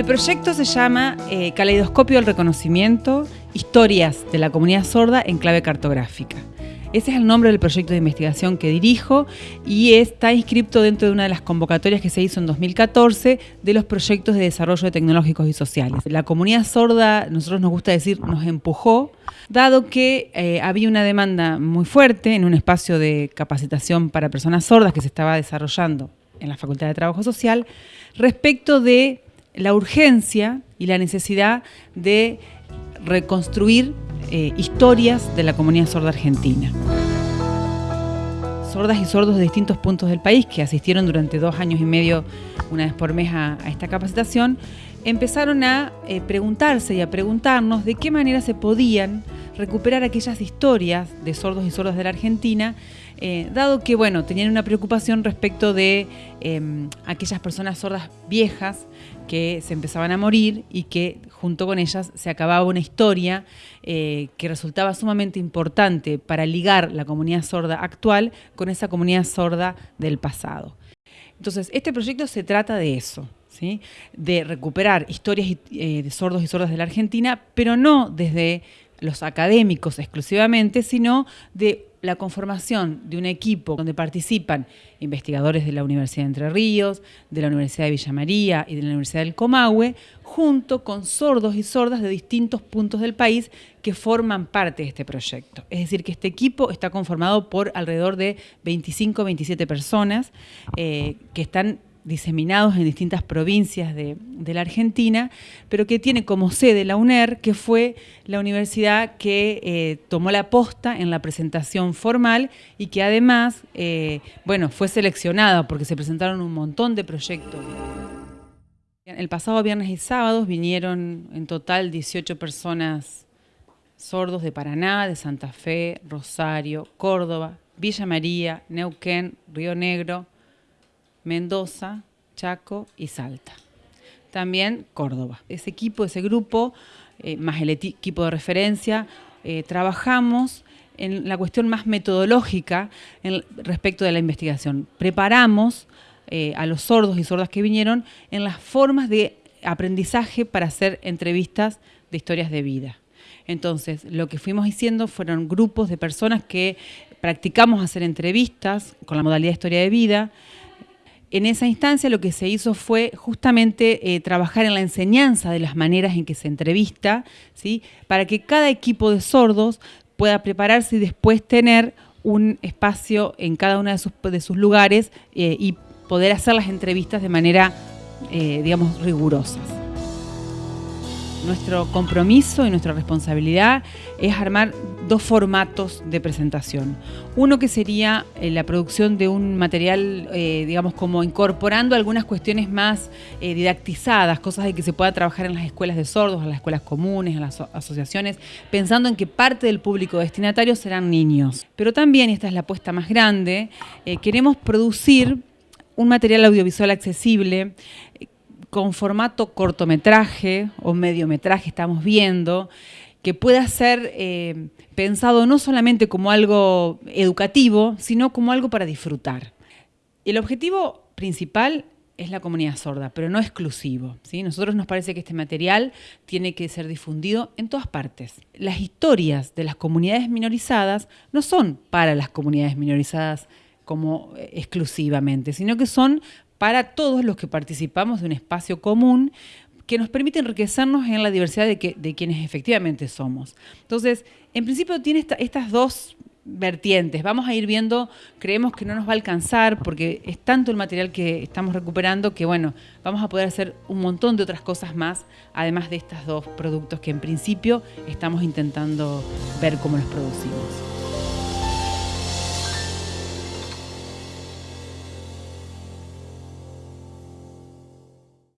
El proyecto se llama eh, Caleidoscopio del Reconocimiento, Historias de la Comunidad Sorda en Clave Cartográfica. Ese es el nombre del proyecto de investigación que dirijo y está inscrito dentro de una de las convocatorias que se hizo en 2014 de los proyectos de desarrollo tecnológicos y sociales. La comunidad sorda, nosotros nos gusta decir, nos empujó, dado que eh, había una demanda muy fuerte en un espacio de capacitación para personas sordas que se estaba desarrollando en la Facultad de Trabajo Social respecto de la urgencia y la necesidad de reconstruir eh, historias de la comunidad sorda argentina. Sordas y sordos de distintos puntos del país que asistieron durante dos años y medio, una vez por mes, a, esta capacitación, empezaron a eh, preguntarse y a preguntarnos de qué manera se podían recuperar aquellas historias de sordos y sordas de la Argentina, eh, dado que bueno, tenían una preocupación respecto de em, aquellas personas sordas viejas que se empezaban a morir y que junto con ellas se acababa una historia eh, que resultaba sumamente importante para ligar la comunidad sorda actual con esa comunidad sorda del pasado. Entonces, este proyecto se trata de eso, ¿sí? de recuperar historias eh, de sordos y sordas de la Argentina, pero no desde los académicos exclusivamente, sino de la conformación de un equipo donde participan investigadores de la Universidad de Entre Ríos, de la Universidad de Villa María y de la Universidad del Comahue, junto con sordos y sordas de distintos puntos del país que forman parte de este proyecto. Es decir, que este equipo está conformado por alrededor de 25 27 personas eh, que están diseminados en distintas provincias de, la Argentina, pero que tiene como sede la UNER, que fue la universidad que eh, tomó la posta en la presentación formal y que además, eh, bueno, fue seleccionada porque se presentaron un montón de proyectos. El pasado viernes y sábados vinieron en total 18 personas sordos de Paraná, de Santa Fe, Rosario, Córdoba, Villa María, Neuquén, Río Negro, Mendoza, Chaco y Salta. También Córdoba. Ese equipo, ese grupo, eh, más el equipo de referencia, eh, trabajamos en la cuestión más metodológica respecto de la investigación. Preparamos eh, a los sordos y sordas que vinieron en las formas de aprendizaje para hacer entrevistas de historias de vida. Entonces, lo que fuimos diciendo fueron grupos de personas que practicamos hacer entrevistas con la modalidad de historia de vida, en esa instancia lo que se hizo fue justamente eh, trabajar en la enseñanza de las maneras en que se entrevista, ¿sí? para que cada equipo de sordos pueda prepararse y después tener un espacio en cada uno de sus, de sus lugares eh, y poder hacer las entrevistas de manera, eh, digamos, rigurosas. Nuestro compromiso y nuestra responsabilidad es armar dos formatos de presentación. Uno que sería eh, la producción de un material, eh, digamos, como incorporando algunas cuestiones más eh, didactizadas, cosas de que se pueda trabajar en las escuelas de sordos, en las escuelas comunes, en las asociaciones, pensando en que parte del público destinatario serán niños. Pero también, esta es la apuesta más grande, queremos producir un material audiovisual accesible con formato cortometraje o mediometraje, estamos viendo, que pueda ser eh, pensado no solamente como algo educativo, sino como algo para disfrutar. El objetivo principal es la comunidad sorda, pero no exclusivo. ¿sí? Nosotros nos parece que este material tiene que ser difundido en todas partes. Las historias de las comunidades minorizadas no son para las comunidades minorizadas como eh, exclusivamente, sino que son para todos los que participamos de un espacio común que nos permite enriquecernos en la diversidad de, quienes efectivamente somos. Entonces, en principio tiene estas dos vertientes. Vamos a ir viendo, creemos que no nos va a alcanzar porque es tanto el material que estamos recuperando que, bueno, vamos a poder hacer un montón de otras cosas más, además de estos dos productos que en principio estamos intentando ver cómo los producimos.